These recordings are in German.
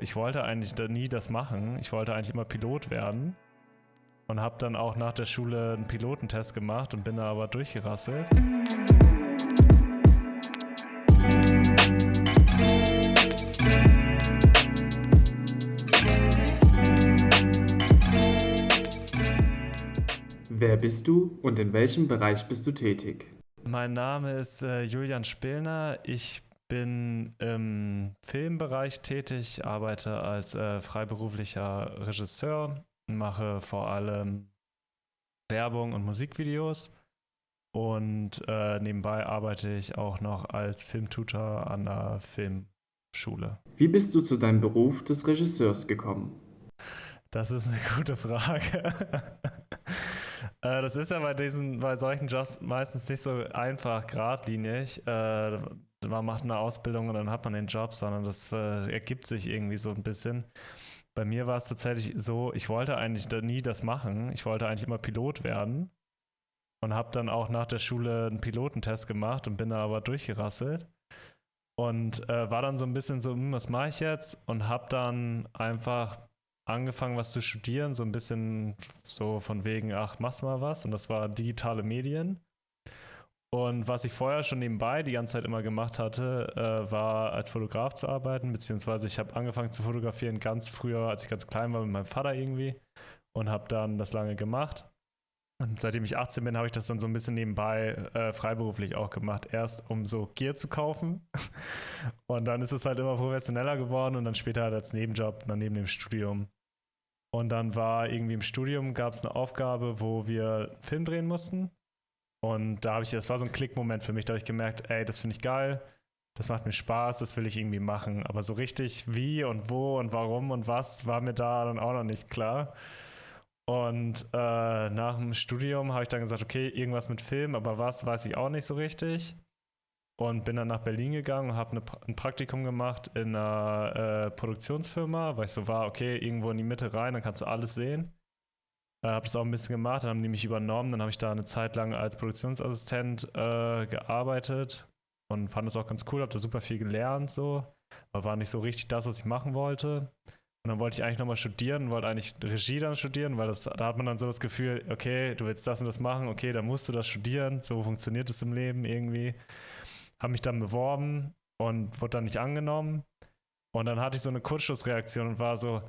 Ich wollte eigentlich nie das machen. Ich wollte eigentlich immer Pilot werden. Und habe dann auch nach der Schule einen Pilotentest gemacht und bin da aber durchgerasselt. Wer bist du und in welchem Bereich bist du tätig? Mein Name ist äh, Julian Spillner. Ich bin im Filmbereich tätig, arbeite als äh, freiberuflicher Regisseur, mache vor allem Werbung und Musikvideos und äh, nebenbei arbeite ich auch noch als Filmtutor an der Filmschule. Wie bist du zu deinem Beruf des Regisseurs gekommen? Das ist eine gute Frage. Äh, das ist ja bei diesen, bei solchen Jobs meistens nicht so einfach, geradlinig. Äh, man macht eine Ausbildung und dann hat man den Job, sondern das äh, ergibt sich irgendwie so ein bisschen. Bei mir war es tatsächlich so, ich wollte eigentlich nie das machen. Ich wollte eigentlich immer Pilot werden und habe dann auch nach der Schule einen Pilotentest gemacht und bin da aber durchgerasselt und äh, war dann so ein bisschen so, hm, was mache ich jetzt? Und habe dann einfach angefangen, was zu studieren, so ein bisschen so von wegen, ach, machst mal was. Und das war digitale Medien. Und was ich vorher schon nebenbei die ganze Zeit immer gemacht hatte, äh, war als Fotograf zu arbeiten, beziehungsweise ich habe angefangen zu fotografieren ganz früher, als ich ganz klein war, mit meinem Vater irgendwie und habe dann das lange gemacht. Und seitdem ich 18 bin, habe ich das dann so ein bisschen nebenbei äh, freiberuflich auch gemacht. Erst um so Gear zu kaufen. Und dann ist es halt immer professioneller geworden und dann später halt als Nebenjob, dann neben dem Studium. Und dann war irgendwie im Studium gab es eine Aufgabe, wo wir einen Film drehen mussten. Und da habe ich, das war so ein Klickmoment für mich, da habe ich gemerkt, ey, das finde ich geil, das macht mir Spaß, das will ich irgendwie machen. Aber so richtig wie und wo und warum und was war mir da dann auch noch nicht klar. Und äh, nach dem Studium habe ich dann gesagt, okay, irgendwas mit Film, aber was weiß ich auch nicht so richtig. Und bin dann nach Berlin gegangen und habe ein Praktikum gemacht in einer äh, Produktionsfirma, weil ich so war, okay, irgendwo in die Mitte rein, dann kannst du alles sehen. Äh, habe das auch ein bisschen gemacht, dann haben die mich übernommen, dann habe ich da eine Zeit lang als Produktionsassistent äh, gearbeitet und fand das auch ganz cool, habe da super viel gelernt, so, aber war nicht so richtig das, was ich machen wollte. Und dann wollte ich eigentlich nochmal studieren, wollte eigentlich Regie dann studieren, weil das, da hat man dann so das Gefühl, okay, du willst das und das machen, okay, dann musst du das studieren, so funktioniert es im Leben irgendwie. Habe mich dann beworben und wurde dann nicht angenommen. Und dann hatte ich so eine Kurzschlussreaktion und war so,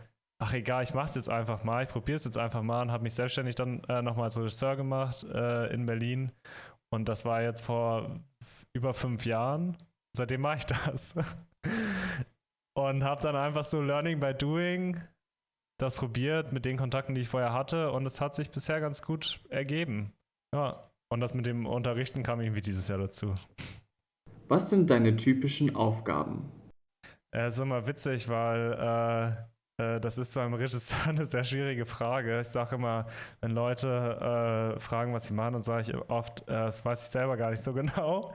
ach egal, ich mache es jetzt einfach mal, ich probiere es jetzt einfach mal und habe mich selbstständig dann äh, nochmal als Regisseur gemacht äh, in Berlin. Und das war jetzt vor über fünf Jahren. Seitdem mache ich das. Und habe dann einfach so Learning by Doing das probiert mit den Kontakten, die ich vorher hatte. Und es hat sich bisher ganz gut ergeben. Ja. Und das mit dem Unterrichten kam irgendwie dieses Jahr dazu. Was sind deine typischen Aufgaben? Äh, ist immer witzig, weil äh, das ist einem Regisseur eine sehr schwierige Frage. Ich sage immer, wenn Leute äh, fragen, was sie machen, dann sage ich oft, äh, das weiß ich selber gar nicht so genau,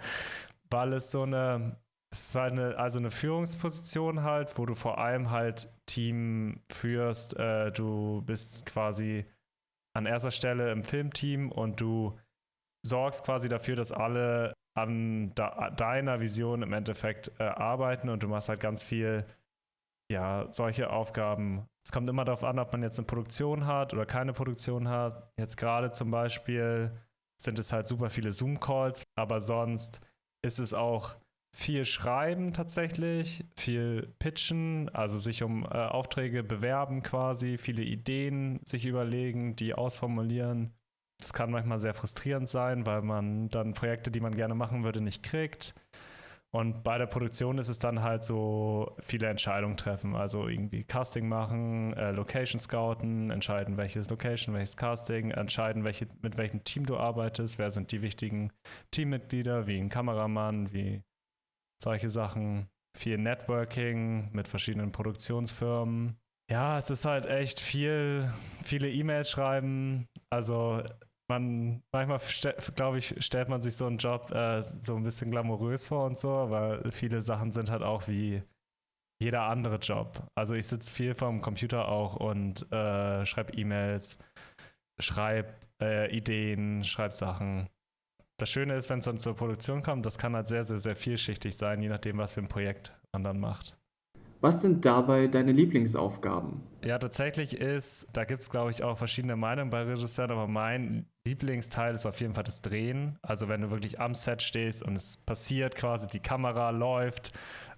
weil es so eine es ist halt eine, also eine Führungsposition halt, wo du vor allem halt Team führst. Äh, du bist quasi an erster Stelle im Filmteam und du sorgst quasi dafür, dass alle an da, deiner Vision im Endeffekt äh, arbeiten und du machst halt ganz viel, ja, solche Aufgaben. Es kommt immer darauf an, ob man jetzt eine Produktion hat oder keine Produktion hat. Jetzt gerade zum Beispiel sind es halt super viele Zoom-Calls, aber sonst ist es auch viel schreiben tatsächlich, viel pitchen, also sich um äh, Aufträge bewerben quasi, viele Ideen sich überlegen, die ausformulieren. Das kann manchmal sehr frustrierend sein, weil man dann Projekte, die man gerne machen würde, nicht kriegt. Und bei der Produktion ist es dann halt so viele Entscheidungen treffen, also irgendwie Casting machen, äh, Location scouten, entscheiden, welches Location, welches Casting, entscheiden, welche, mit welchem Team du arbeitest, wer sind die wichtigen Teammitglieder, wie ein Kameramann, wie solche Sachen. Viel Networking mit verschiedenen Produktionsfirmen. Ja, es ist halt echt viel, viele E-Mails schreiben. Also man, manchmal, glaube ich, stellt man sich so einen Job äh, so ein bisschen glamourös vor und so, aber viele Sachen sind halt auch wie jeder andere Job. Also ich sitze viel vorm Computer auch und äh, schreibe E-Mails, schreibe äh, Ideen, schreibe Sachen das Schöne ist, wenn es dann zur Produktion kommt, das kann halt sehr, sehr, sehr vielschichtig sein, je nachdem, was für ein Projekt man dann macht. Was sind dabei deine Lieblingsaufgaben? Ja, tatsächlich ist, da gibt es, glaube ich, auch verschiedene Meinungen bei Regisseuren, aber mein Lieblingsteil ist auf jeden Fall das Drehen. Also wenn du wirklich am Set stehst und es passiert quasi, die Kamera läuft,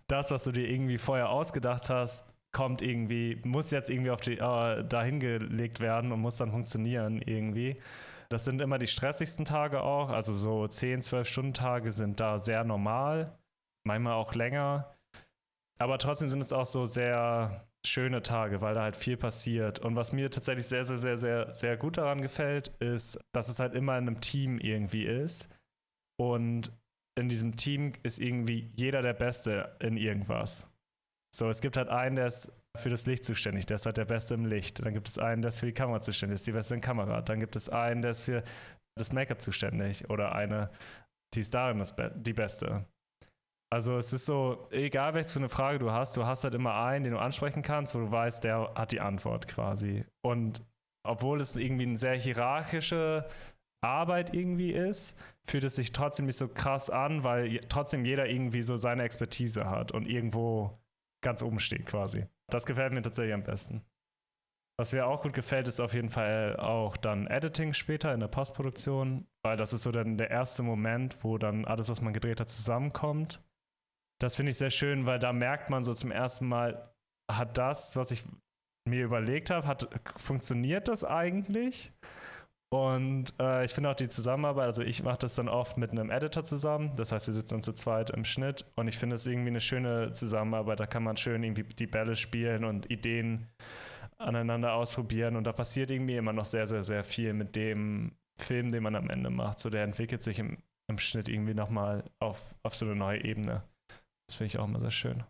das, was du dir irgendwie vorher ausgedacht hast, kommt irgendwie, muss jetzt irgendwie auf die, äh, dahin gelegt werden und muss dann funktionieren irgendwie. Das sind immer die stressigsten Tage auch. Also so 10, 12 Stunden Tage sind da sehr normal, manchmal auch länger. Aber trotzdem sind es auch so sehr schöne Tage, weil da halt viel passiert. Und was mir tatsächlich sehr, sehr, sehr, sehr, sehr gut daran gefällt, ist, dass es halt immer in einem Team irgendwie ist. Und in diesem Team ist irgendwie jeder der Beste in irgendwas. So, es gibt halt einen, der ist für das Licht zuständig, der ist halt der Beste im Licht. Dann gibt es einen, der ist für die Kamera zuständig, ist die Beste in Kamera. Dann gibt es einen, der ist für das Make-up zuständig oder eine, die ist darin das Be die Beste. Also es ist so, egal welche eine Frage du hast, du hast halt immer einen, den du ansprechen kannst, wo du weißt, der hat die Antwort quasi. Und obwohl es irgendwie eine sehr hierarchische Arbeit irgendwie ist, fühlt es sich trotzdem nicht so krass an, weil trotzdem jeder irgendwie so seine Expertise hat und irgendwo ganz oben steht quasi. Das gefällt mir tatsächlich am besten. Was mir auch gut gefällt, ist auf jeden Fall auch dann Editing später in der Postproduktion, weil das ist so dann der erste Moment, wo dann alles, was man gedreht hat, zusammenkommt. Das finde ich sehr schön, weil da merkt man so zum ersten Mal, hat das, was ich mir überlegt habe, hat funktioniert das eigentlich? Und äh, ich finde auch die Zusammenarbeit, also ich mache das dann oft mit einem Editor zusammen. Das heißt, wir sitzen dann zu zweit im Schnitt und ich finde es irgendwie eine schöne Zusammenarbeit. Da kann man schön irgendwie die Bälle spielen und Ideen aneinander ausprobieren. Und da passiert irgendwie immer noch sehr, sehr, sehr viel mit dem Film, den man am Ende macht. So der entwickelt sich im, im Schnitt irgendwie nochmal auf, auf so eine neue Ebene. Das finde ich auch immer sehr schön.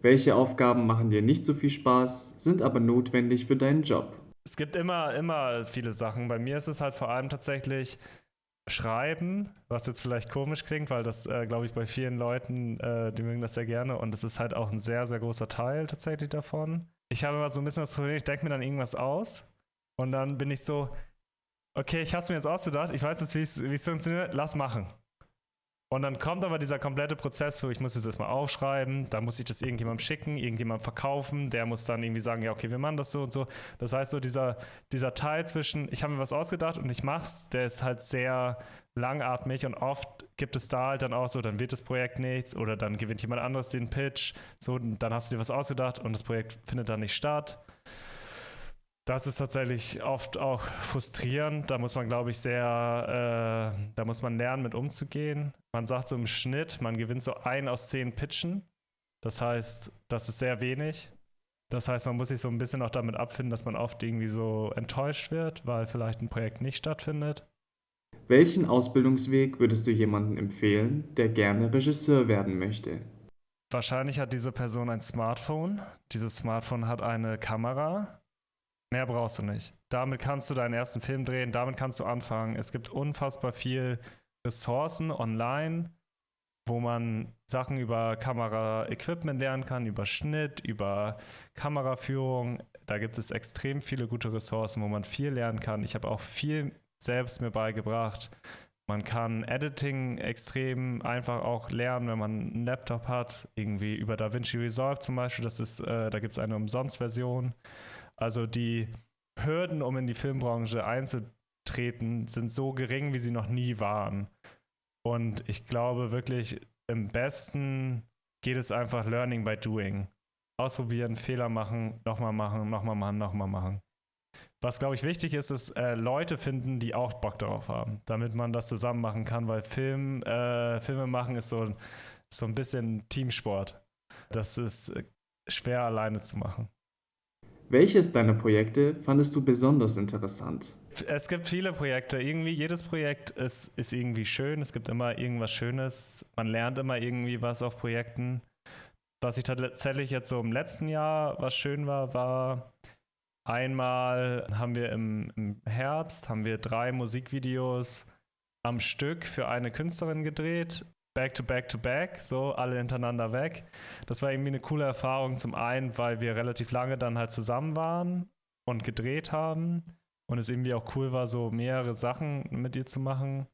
Welche Aufgaben machen dir nicht so viel Spaß, sind aber notwendig für deinen Job? Es gibt immer, immer viele Sachen. Bei mir ist es halt vor allem tatsächlich Schreiben, was jetzt vielleicht komisch klingt, weil das, äh, glaube ich, bei vielen Leuten, äh, die mögen das sehr gerne und es ist halt auch ein sehr, sehr großer Teil tatsächlich davon. Ich habe immer so ein bisschen das Problem, ich denke mir dann irgendwas aus und dann bin ich so, okay, ich habe es mir jetzt ausgedacht, ich weiß jetzt, wie es funktioniert, lass machen. Und dann kommt aber dieser komplette Prozess so, ich muss das erstmal aufschreiben, dann muss ich das irgendjemandem schicken, irgendjemandem verkaufen, der muss dann irgendwie sagen, ja, okay, wir machen das so und so. Das heißt, so dieser, dieser Teil zwischen, ich habe mir was ausgedacht und ich mach's, der ist halt sehr langatmig und oft gibt es da halt dann auch so, dann wird das Projekt nichts oder dann gewinnt jemand anderes den Pitch, so, dann hast du dir was ausgedacht und das Projekt findet dann nicht statt das ist tatsächlich oft auch frustrierend. Da muss man, glaube ich, sehr, äh, da muss man lernen, mit umzugehen. Man sagt so im Schnitt, man gewinnt so ein aus zehn Pitchen. Das heißt, das ist sehr wenig. Das heißt, man muss sich so ein bisschen auch damit abfinden, dass man oft irgendwie so enttäuscht wird, weil vielleicht ein Projekt nicht stattfindet. Welchen Ausbildungsweg würdest du jemandem empfehlen, der gerne Regisseur werden möchte? Wahrscheinlich hat diese Person ein Smartphone. Dieses Smartphone hat eine Kamera Mehr brauchst du nicht. Damit kannst du deinen ersten Film drehen, damit kannst du anfangen. Es gibt unfassbar viel Ressourcen online, wo man Sachen über Kamera-Equipment lernen kann, über Schnitt, über Kameraführung. Da gibt es extrem viele gute Ressourcen, wo man viel lernen kann. Ich habe auch viel selbst mir beigebracht. Man kann Editing extrem einfach auch lernen, wenn man einen Laptop hat, irgendwie über DaVinci Resolve zum Beispiel. Das ist, äh, da gibt es eine Umsonstversion. Also die Hürden, um in die Filmbranche einzutreten, sind so gering, wie sie noch nie waren. Und ich glaube wirklich, im besten geht es einfach Learning by Doing. Ausprobieren, Fehler machen, nochmal machen, nochmal machen, nochmal machen. Was, glaube ich, wichtig ist, ist äh, Leute finden, die auch Bock darauf haben, damit man das zusammen machen kann, weil Film, äh, Filme machen ist so, so ein bisschen Teamsport. Das ist äh, schwer alleine zu machen. Welches deiner Projekte fandest du besonders interessant? Es gibt viele Projekte. Irgendwie jedes Projekt ist, ist irgendwie schön. Es gibt immer irgendwas Schönes. Man lernt immer irgendwie was auf Projekten. Was ich tatsächlich jetzt so im letzten Jahr, was schön war, war einmal haben wir im, im Herbst haben wir drei Musikvideos am Stück für eine Künstlerin gedreht back to back to back, so alle hintereinander weg. Das war irgendwie eine coole Erfahrung. Zum einen, weil wir relativ lange dann halt zusammen waren und gedreht haben und es irgendwie auch cool war, so mehrere Sachen mit ihr zu machen.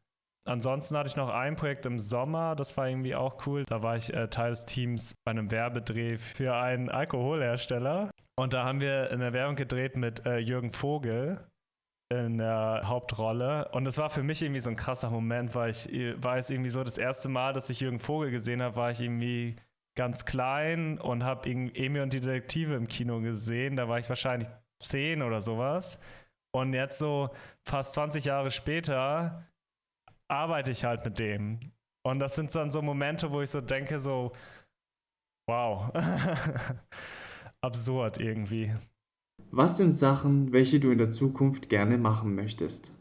Ansonsten hatte ich noch ein Projekt im Sommer, das war irgendwie auch cool. Da war ich äh, Teil des Teams bei einem Werbedreh für einen Alkoholhersteller. Und da haben wir eine Werbung gedreht mit äh, Jürgen Vogel in der Hauptrolle. Und es war für mich irgendwie so ein krasser Moment, weil ich war es irgendwie so das erste Mal, dass ich Jürgen Vogel gesehen habe, war ich irgendwie ganz klein und habe Emil und die Detektive im Kino gesehen. Da war ich wahrscheinlich zehn oder sowas. Und jetzt so fast 20 Jahre später arbeite ich halt mit dem. Und das sind dann so Momente, wo ich so denke, so, wow, absurd irgendwie. Was sind Sachen, welche du in der Zukunft gerne machen möchtest?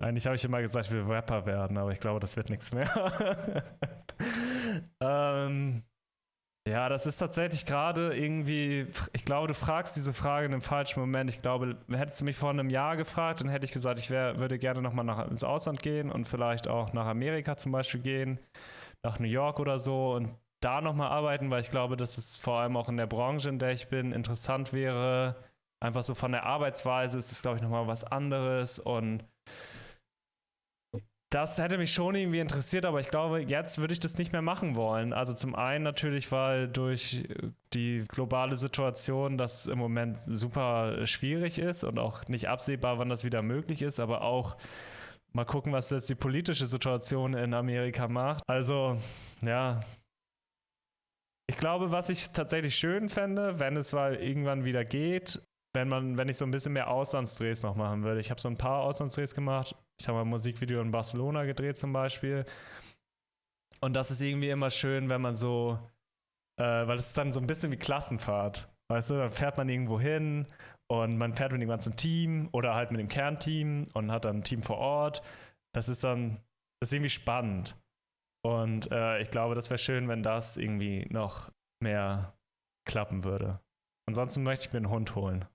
Eigentlich habe ich immer gesagt, ich will Rapper werden, aber ich glaube, das wird nichts mehr. ähm, ja, das ist tatsächlich gerade irgendwie, ich glaube, du fragst diese Frage in einem falschen Moment. Ich glaube, hättest du mich vor einem Jahr gefragt, dann hätte ich gesagt, ich wär, würde gerne nochmal ins Ausland gehen und vielleicht auch nach Amerika zum Beispiel gehen, nach New York oder so und da nochmal arbeiten, weil ich glaube, dass es vor allem auch in der Branche, in der ich bin, interessant wäre. Einfach so von der Arbeitsweise ist es, glaube ich, nochmal was anderes und das hätte mich schon irgendwie interessiert, aber ich glaube, jetzt würde ich das nicht mehr machen wollen. Also zum einen natürlich, weil durch die globale Situation das im Moment super schwierig ist und auch nicht absehbar, wann das wieder möglich ist, aber auch mal gucken, was jetzt die politische Situation in Amerika macht. Also, ja. Ich glaube, was ich tatsächlich schön fände, wenn es mal irgendwann wieder geht, wenn man, wenn ich so ein bisschen mehr Auslandsdrehs noch machen würde. Ich habe so ein paar Auslandsdrehs gemacht. Ich habe ein Musikvideo in Barcelona gedreht zum Beispiel. Und das ist irgendwie immer schön, wenn man so, äh, weil es ist dann so ein bisschen wie Klassenfahrt. Weißt du, dann fährt man irgendwo hin und man fährt mit dem ganzen Team oder halt mit dem Kernteam und hat dann ein Team vor Ort. Das ist dann, das ist irgendwie spannend. Und äh, ich glaube, das wäre schön, wenn das irgendwie noch mehr klappen würde. Ansonsten möchte ich mir einen Hund holen.